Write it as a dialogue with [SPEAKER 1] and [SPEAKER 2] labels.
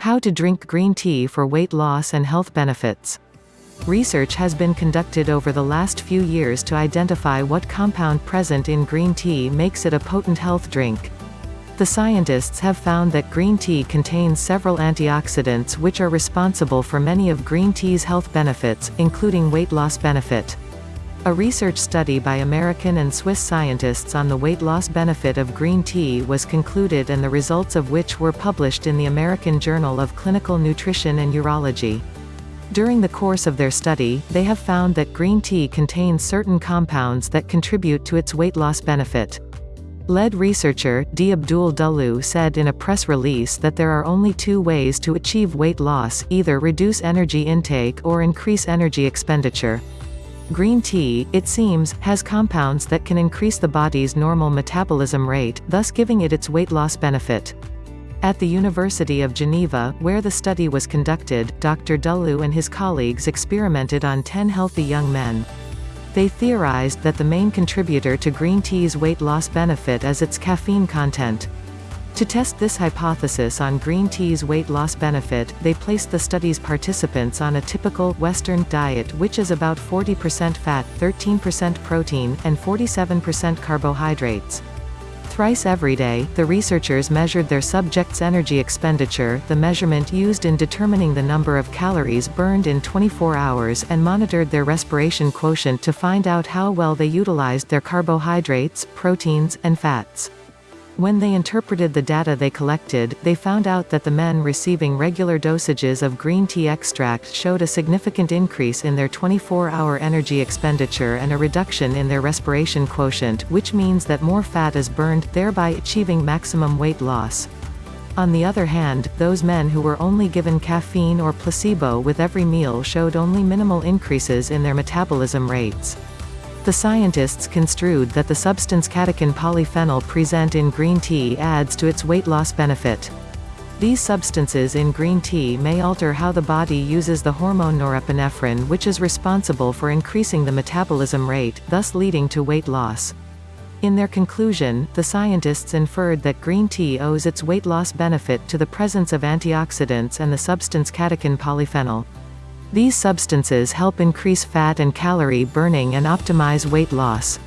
[SPEAKER 1] How to drink green tea for weight loss and health benefits. Research has been conducted over the last few years to identify what compound present in green tea makes it a potent health drink. The scientists have found that green tea contains several antioxidants which are responsible for many of green tea's health benefits, including weight loss benefit. A research study by American and Swiss scientists on the weight loss benefit of green tea was concluded and the results of which were published in the American Journal of Clinical Nutrition and Urology. During the course of their study, they have found that green tea contains certain compounds that contribute to its weight loss benefit. Lead researcher, D. Abdul Dulloo said in a press release that there are only two ways to achieve weight loss, either reduce energy intake or increase energy expenditure. Green tea, it seems, has compounds that can increase the body's normal metabolism rate, thus giving it its weight loss benefit. At the University of Geneva, where the study was conducted, Dr. Dulloo and his colleagues experimented on 10 healthy young men. They theorized that the main contributor to green tea's weight loss benefit is its caffeine content. To test this hypothesis on green tea's weight loss benefit, they placed the study's participants on a typical, Western, diet which is about 40% fat, 13% protein, and 47% carbohydrates. Thrice every day, the researchers measured their subjects' energy expenditure, the measurement used in determining the number of calories burned in 24 hours and monitored their respiration quotient to find out how well they utilized their carbohydrates, proteins, and fats. When they interpreted the data they collected, they found out that the men receiving regular dosages of green tea extract showed a significant increase in their 24-hour energy expenditure and a reduction in their respiration quotient, which means that more fat is burned, thereby achieving maximum weight loss. On the other hand, those men who were only given caffeine or placebo with every meal showed only minimal increases in their metabolism rates. The scientists construed that the substance catechin polyphenol present in green tea adds to its weight loss benefit. These substances in green tea may alter how the body uses the hormone norepinephrine which is responsible for increasing the metabolism rate, thus leading to weight loss. In their conclusion, the scientists inferred that green tea owes its weight loss benefit to the presence of antioxidants and the substance catechin polyphenol. These substances help increase fat and calorie burning and optimize weight loss.